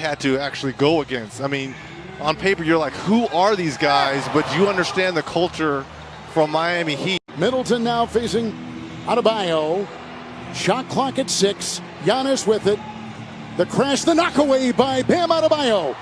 had to actually go against. I mean, on paper, you're like, who are these guys? But you understand the culture from Miami Heat. Middleton now facing Adebayo. Shot clock at six. Giannis with it. The crash, the knockaway by Bam Adebayo.